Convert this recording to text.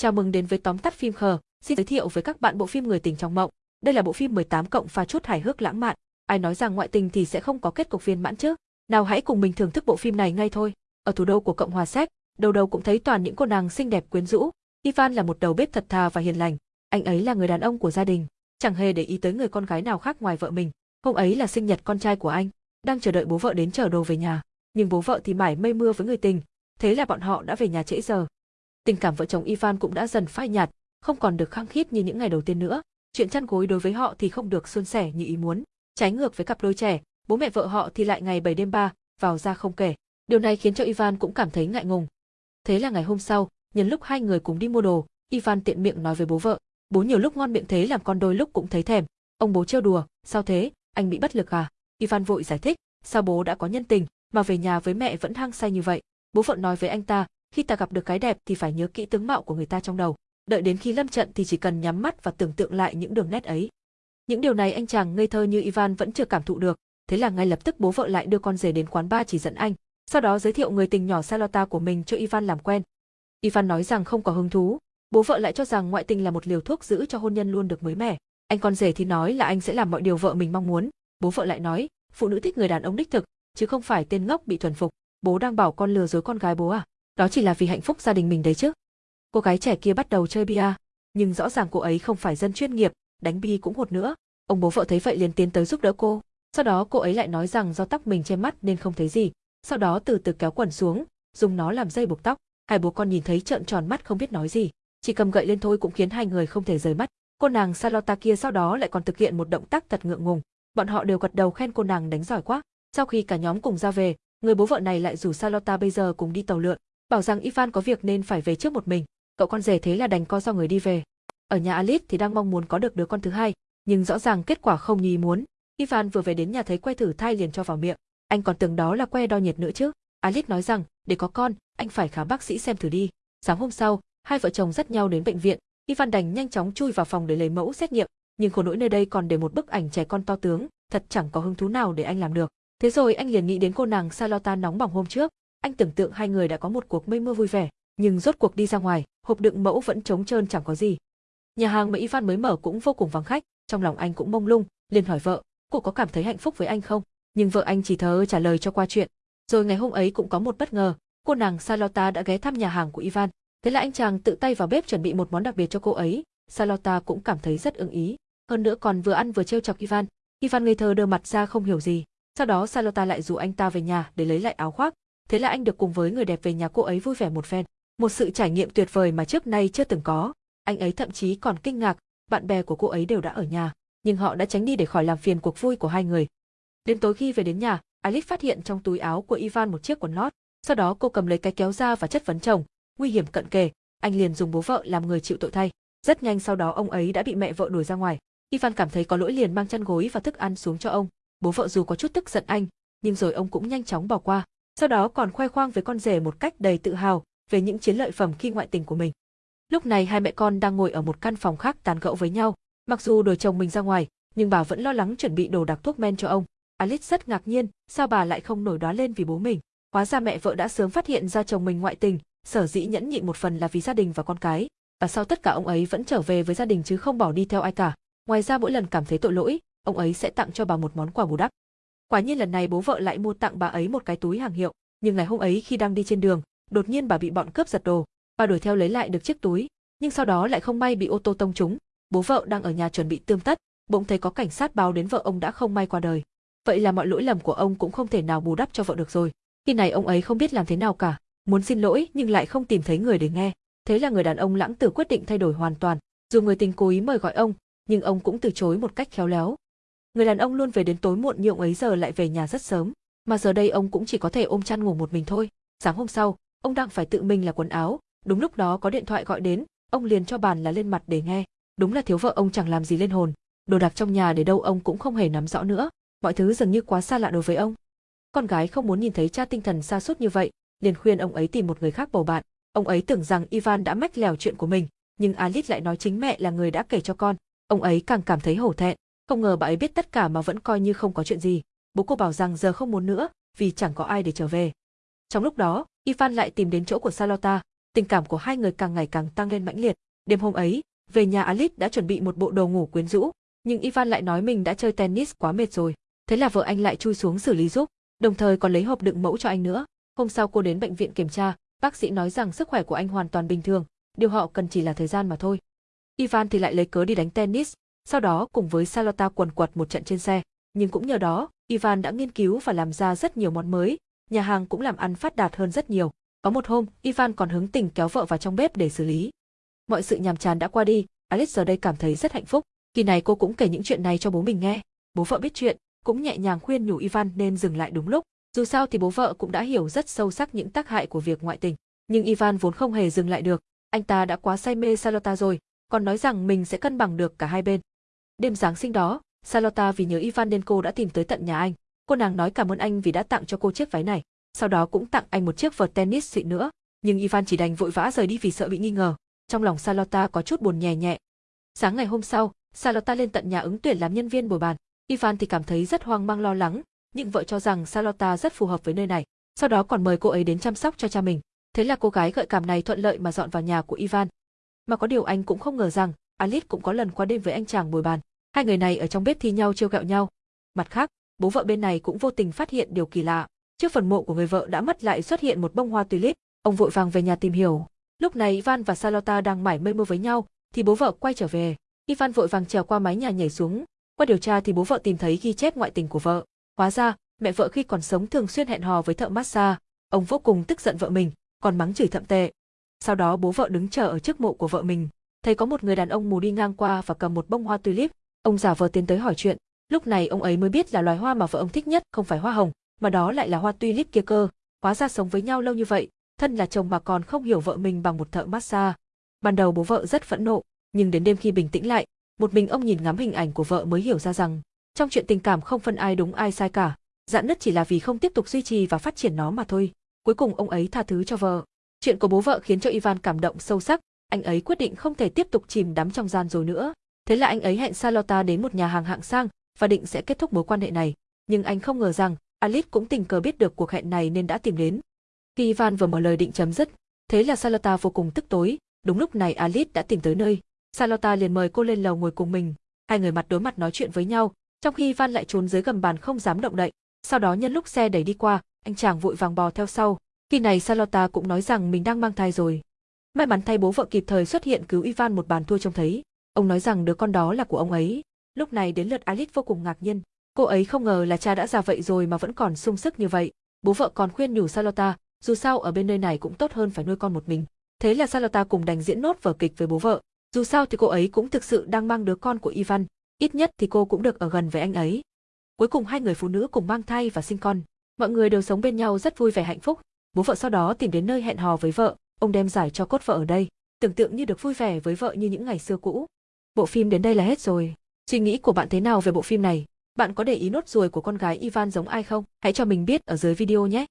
Chào mừng đến với tóm tắt phim khờ, xin giới thiệu với các bạn bộ phim Người tình trong mộng. Đây là bộ phim 18 cộng pha chút hài hước lãng mạn. Ai nói rằng ngoại tình thì sẽ không có kết cục viên mãn chứ? Nào hãy cùng mình thưởng thức bộ phim này ngay thôi. Ở thủ đô của Cộng hòa Séc, đầu đầu cũng thấy toàn những cô nàng xinh đẹp quyến rũ. Ivan là một đầu bếp thật thà và hiền lành. Anh ấy là người đàn ông của gia đình, chẳng hề để ý tới người con gái nào khác ngoài vợ mình. Hôm ấy là sinh nhật con trai của anh, đang chờ đợi bố vợ đến chở đồ về nhà. Nhưng bố vợ thì mải mây mưa với người tình, thế là bọn họ đã về nhà trễ giờ. Tình cảm vợ chồng Ivan cũng đã dần phai nhạt, không còn được khăng khít như những ngày đầu tiên nữa. Chuyện chăn gối đối với họ thì không được suôn sẻ như ý muốn. Trái ngược với cặp đôi trẻ, bố mẹ vợ họ thì lại ngày bảy đêm ba, vào ra không kể. Điều này khiến cho Ivan cũng cảm thấy ngại ngùng. Thế là ngày hôm sau, nhân lúc hai người cùng đi mua đồ, Ivan tiện miệng nói với bố vợ, bố nhiều lúc ngon miệng thế làm con đôi lúc cũng thấy thèm. Ông bố trêu đùa, sao thế, anh bị bất lực à? Ivan vội giải thích, sao bố đã có nhân tình, mà về nhà với mẹ vẫn hăng say như vậy. Bố vợ nói với anh ta, khi ta gặp được cái đẹp thì phải nhớ kỹ tướng mạo của người ta trong đầu, đợi đến khi lâm trận thì chỉ cần nhắm mắt và tưởng tượng lại những đường nét ấy. Những điều này anh chàng ngây thơ như Ivan vẫn chưa cảm thụ được, thế là ngay lập tức bố vợ lại đưa con rể đến quán bar chỉ dẫn anh, sau đó giới thiệu người tình nhỏ Salota của mình cho Ivan làm quen. Ivan nói rằng không có hứng thú, bố vợ lại cho rằng ngoại tình là một liều thuốc giữ cho hôn nhân luôn được mới mẻ. Anh con rể thì nói là anh sẽ làm mọi điều vợ mình mong muốn, bố vợ lại nói, phụ nữ thích người đàn ông đích thực, chứ không phải tên ngốc bị thuần phục. Bố đang bảo con lừa dối con gái bố à? Đó chỉ là vì hạnh phúc gia đình mình đấy chứ. Cô gái trẻ kia bắt đầu chơi bia, nhưng rõ ràng cô ấy không phải dân chuyên nghiệp, đánh bi cũng hột nữa. Ông bố vợ thấy vậy liền tiến tới giúp đỡ cô. Sau đó cô ấy lại nói rằng do tóc mình che mắt nên không thấy gì. Sau đó từ từ kéo quần xuống, dùng nó làm dây buộc tóc. Hai bố con nhìn thấy trợn tròn mắt không biết nói gì. Chỉ cầm gậy lên thôi cũng khiến hai người không thể rời mắt. Cô nàng Salota kia sau đó lại còn thực hiện một động tác thật ngượng ngùng. Bọn họ đều gật đầu khen cô nàng đánh giỏi quá. Sau khi cả nhóm cùng ra về, người bố vợ này lại rủ Salota bây giờ cùng đi tàu lượn bảo rằng Ivan có việc nên phải về trước một mình, cậu con rể thế là đành co do người đi về. Ở nhà Alice thì đang mong muốn có được đứa con thứ hai, nhưng rõ ràng kết quả không như ý muốn. Ivan vừa về đến nhà thấy que thử thai liền cho vào miệng, anh còn tưởng đó là que đo nhiệt nữa chứ. Alice nói rằng, để có con, anh phải khám bác sĩ xem thử đi. Sáng hôm sau, hai vợ chồng dắt nhau đến bệnh viện, Ivan đành nhanh chóng chui vào phòng để lấy mẫu xét nghiệm, nhưng khổ nỗi nơi đây còn để một bức ảnh trẻ con to tướng, thật chẳng có hứng thú nào để anh làm được. Thế rồi anh liền nghĩ đến cô nàng Salota nóng bỏng hôm trước, anh tưởng tượng hai người đã có một cuộc mây mưa vui vẻ, nhưng rốt cuộc đi ra ngoài, hộp đựng mẫu vẫn trống trơn chẳng có gì. Nhà hàng mà Ivan mới mở cũng vô cùng vắng khách, trong lòng anh cũng mông lung, liền hỏi vợ, cô có cảm thấy hạnh phúc với anh không? Nhưng vợ anh chỉ thờ trả lời cho qua chuyện. Rồi ngày hôm ấy cũng có một bất ngờ, cô nàng Salota đã ghé thăm nhà hàng của Ivan. Thế là anh chàng tự tay vào bếp chuẩn bị một món đặc biệt cho cô ấy, Salota cũng cảm thấy rất ưng ý. Hơn nữa còn vừa ăn vừa trêu chọc Ivan. Ivan ngây thơ đưa mặt ra không hiểu gì. Sau đó Salota lại rủ anh ta về nhà để lấy lại áo khoác, thế là anh được cùng với người đẹp về nhà cô ấy vui vẻ một phen. Một sự trải nghiệm tuyệt vời mà trước nay chưa từng có. Anh ấy thậm chí còn kinh ngạc, bạn bè của cô ấy đều đã ở nhà, nhưng họ đã tránh đi để khỏi làm phiền cuộc vui của hai người. Đến tối khi về đến nhà, Alice phát hiện trong túi áo của Ivan một chiếc quần lót, sau đó cô cầm lấy cái kéo ra và chất vấn chồng, nguy hiểm cận kề, anh liền dùng bố vợ làm người chịu tội thay. Rất nhanh sau đó ông ấy đã bị mẹ vợ đuổi ra ngoài. Ivan cảm thấy có lỗi liền mang chăn gối và thức ăn xuống cho ông. Bố vợ dù có chút tức giận anh, nhưng rồi ông cũng nhanh chóng bỏ qua sau đó còn khoe khoang với con rể một cách đầy tự hào về những chiến lợi phẩm khi ngoại tình của mình. Lúc này hai mẹ con đang ngồi ở một căn phòng khác tán gẫu với nhau, mặc dù đuổi chồng mình ra ngoài, nhưng bà vẫn lo lắng chuẩn bị đồ đặc thuốc men cho ông. Alice rất ngạc nhiên, sao bà lại không nổi đoá lên vì bố mình. Hóa ra mẹ vợ đã sớm phát hiện ra chồng mình ngoại tình, sở dĩ nhẫn nhịn một phần là vì gia đình và con cái, và sau tất cả ông ấy vẫn trở về với gia đình chứ không bỏ đi theo ai cả. Ngoài ra mỗi lần cảm thấy tội lỗi, ông ấy sẽ tặng cho bà một món quà bù đắp. Quả nhiên lần này bố vợ lại mua tặng bà ấy một cái túi hàng hiệu, nhưng ngày hôm ấy khi đang đi trên đường, đột nhiên bà bị bọn cướp giật đồ. Bà đuổi theo lấy lại được chiếc túi, nhưng sau đó lại không may bị ô tô tông trúng. Bố vợ đang ở nhà chuẩn bị tươm tất, bỗng thấy có cảnh sát báo đến vợ ông đã không may qua đời. Vậy là mọi lỗi lầm của ông cũng không thể nào bù đắp cho vợ được rồi. Khi này ông ấy không biết làm thế nào cả, muốn xin lỗi nhưng lại không tìm thấy người để nghe. Thế là người đàn ông lãng tử quyết định thay đổi hoàn toàn. Dù người tình cố ý mời gọi ông, nhưng ông cũng từ chối một cách khéo léo. Người đàn ông luôn về đến tối muộn nhưng ông ấy giờ lại về nhà rất sớm, mà giờ đây ông cũng chỉ có thể ôm chăn ngủ một mình thôi. Sáng hôm sau, ông đang phải tự mình là quần áo, đúng lúc đó có điện thoại gọi đến, ông liền cho bàn là lên mặt để nghe. Đúng là thiếu vợ ông chẳng làm gì lên hồn, đồ đạc trong nhà để đâu ông cũng không hề nắm rõ nữa, mọi thứ dường như quá xa lạ đối với ông. Con gái không muốn nhìn thấy cha tinh thần xa suốt như vậy, liền khuyên ông ấy tìm một người khác bầu bạn. Ông ấy tưởng rằng Ivan đã mách lèo chuyện của mình, nhưng Alice lại nói chính mẹ là người đã kể cho con. Ông ấy càng cảm thấy hổ thẹn, không ngờ bà ấy biết tất cả mà vẫn coi như không có chuyện gì. Bố cô bảo rằng giờ không muốn nữa, vì chẳng có ai để trở về. Trong lúc đó, Ivan lại tìm đến chỗ của Salota, tình cảm của hai người càng ngày càng tăng lên mãnh liệt. Đêm hôm ấy, về nhà Alice đã chuẩn bị một bộ đồ ngủ quyến rũ, nhưng Ivan lại nói mình đã chơi tennis quá mệt rồi. Thế là vợ anh lại chui xuống xử lý giúp, đồng thời còn lấy hộp đựng mẫu cho anh nữa. Hôm sau cô đến bệnh viện kiểm tra, bác sĩ nói rằng sức khỏe của anh hoàn toàn bình thường, điều họ cần chỉ là thời gian mà thôi. Ivan thì lại lấy cớ đi đánh tennis, sau đó cùng với Salota quần quật một trận trên xe. Nhưng cũng nhờ đó, Ivan đã nghiên cứu và làm ra rất nhiều món mới, nhà hàng cũng làm ăn phát đạt hơn rất nhiều. Có một hôm, Ivan còn hứng tình kéo vợ vào trong bếp để xử lý. Mọi sự nhàm chán đã qua đi, Alice giờ đây cảm thấy rất hạnh phúc. kỳ này cô cũng kể những chuyện này cho bố mình nghe. Bố vợ biết chuyện, cũng nhẹ nhàng khuyên nhủ Ivan nên dừng lại đúng lúc. Dù sao thì bố vợ cũng đã hiểu rất sâu sắc những tác hại của việc ngoại tình. Nhưng Ivan vốn không hề dừng lại được. Anh ta đã quá say mê Salota rồi, còn nói rằng mình sẽ cân bằng được cả hai bên. Đêm Giáng sinh đó, Salota vì nhớ Ivan nên cô đã tìm tới tận nhà anh. Cô nàng nói cảm ơn anh vì đã tặng cho cô chiếc váy này, sau đó cũng tặng anh một chiếc vợt tennis xịn nữa. Nhưng Ivan chỉ đành vội vã rời đi vì sợ bị nghi ngờ. Trong lòng Salota có chút buồn nhẹ nhẹ. Sáng ngày hôm sau, Salota lên tận nhà ứng tuyển làm nhân viên bồi bàn. Ivan thì cảm thấy rất hoang mang lo lắng, nhưng vợ cho rằng Salota rất phù hợp với nơi này. Sau đó còn mời cô ấy đến chăm sóc cho cha mình. Thế là cô gái gợi cảm này thuận lợi mà dọn vào nhà của Ivan. Mà có điều anh cũng không ngờ rằng, Alice cũng có lần qua đêm với anh chàng bồi bàn. Hai người này ở trong bếp thi nhau trêu ghẹo nhau. Mặt khác, bố vợ bên này cũng vô tình phát hiện điều kỳ lạ. Trước phần mộ của người vợ đã mất lại xuất hiện một bông hoa tulip, ông vội vàng về nhà tìm hiểu. Lúc này Ivan và Salota đang mải mê mưa với nhau, thì bố vợ quay trở về. Ivan vội vàng trèo qua mái nhà nhảy xuống. Qua điều tra thì bố vợ tìm thấy ghi chép ngoại tình của vợ. Hóa ra, mẹ vợ khi còn sống thường xuyên hẹn hò với thợ massage. Ông vô cùng tức giận vợ mình, còn mắng chửi thậm tệ. Sau đó bố vợ đứng chờ ở trước mộ của vợ mình, thấy có một người đàn ông mù đi ngang qua và cầm một bông hoa tulip, ông giả vờ tiến tới hỏi chuyện. Lúc này ông ấy mới biết là loài hoa mà vợ ông thích nhất không phải hoa hồng, mà đó lại là hoa tulip kia cơ. Hóa ra sống với nhau lâu như vậy, thân là chồng mà còn không hiểu vợ mình bằng một thợ massage. Ban đầu bố vợ rất phẫn nộ, nhưng đến đêm khi bình tĩnh lại, một mình ông nhìn ngắm hình ảnh của vợ mới hiểu ra rằng, trong chuyện tình cảm không phân ai đúng ai sai cả, dạn nứt chỉ là vì không tiếp tục duy trì và phát triển nó mà thôi. Cuối cùng ông ấy tha thứ cho vợ. Chuyện của bố vợ khiến cho Ivan cảm động sâu sắc, anh ấy quyết định không thể tiếp tục chìm đắm trong gian rồi nữa. Thế là anh ấy hẹn Salota đến một nhà hàng hạng sang và định sẽ kết thúc mối quan hệ này. Nhưng anh không ngờ rằng Alice cũng tình cờ biết được cuộc hẹn này nên đã tìm đến. Khi Ivan vừa mở lời định chấm dứt, thế là Salota vô cùng tức tối. Đúng lúc này Alice đã tìm tới nơi. Salota liền mời cô lên lầu ngồi cùng mình. Hai người mặt đối mặt nói chuyện với nhau, trong khi Ivan lại trốn dưới gầm bàn không dám động đậy. Sau đó nhân lúc xe đẩy đi qua, anh chàng vội vàng bò theo sau. Khi này Salota cũng nói rằng mình đang mang thai rồi. May mắn thay bố vợ kịp thời xuất hiện cứu Ivan một bàn thua trông thấy. Ông nói rằng đứa con đó là của ông ấy. Lúc này đến lượt Alice vô cùng ngạc nhiên. Cô ấy không ngờ là cha đã già vậy rồi mà vẫn còn sung sức như vậy. Bố vợ còn khuyên nhủ Salota, dù sao ở bên nơi này cũng tốt hơn phải nuôi con một mình. Thế là Salota cùng đành diễn nốt vở kịch với bố vợ. Dù sao thì cô ấy cũng thực sự đang mang đứa con của Ivan, ít nhất thì cô cũng được ở gần với anh ấy. Cuối cùng hai người phụ nữ cùng mang thai và sinh con. Mọi người đều sống bên nhau rất vui vẻ hạnh phúc. Bố vợ sau đó tìm đến nơi hẹn hò với vợ, ông đem giải cho cốt vợ ở đây, tưởng tượng như được vui vẻ với vợ như những ngày xưa cũ. Bộ phim đến đây là hết rồi. Suy nghĩ của bạn thế nào về bộ phim này? Bạn có để ý nốt ruồi của con gái Ivan giống ai không? Hãy cho mình biết ở dưới video nhé.